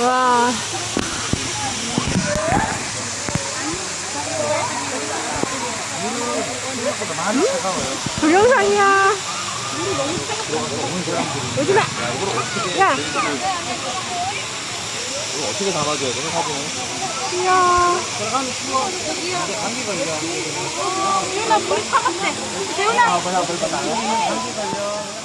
와. 동영상이야. 오지 마. 야, 이거 어떻게 담아줘야 되나 사진을? 귀여워. 어, 재훈아 물 타갔대. 재훈아 아 뭐야 감기 걸려.